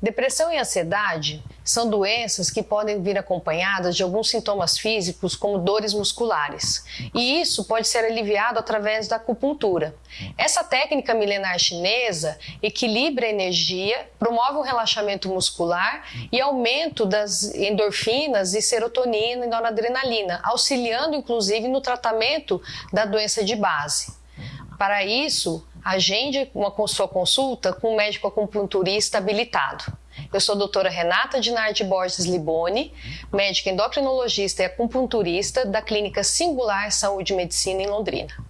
Depressão e ansiedade são doenças que podem vir acompanhadas de alguns sintomas físicos, como dores musculares. E isso pode ser aliviado através da acupuntura. Essa técnica milenar chinesa equilibra a energia, promove um relaxamento muscular e aumento das endorfinas e serotonina e noradrenalina, auxiliando inclusive no tratamento da doença de base. Para isso, agende uma sua consulta com um médico acupunturista habilitado. Eu sou a doutora Renata Dinardi Borges Liboni, médica endocrinologista e acupunturista da Clínica Singular Saúde e Medicina em Londrina.